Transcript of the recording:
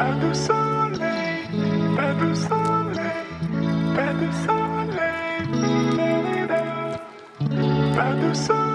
Pas de soleil, pas de soleil, pas de soleil. Pas de soleil,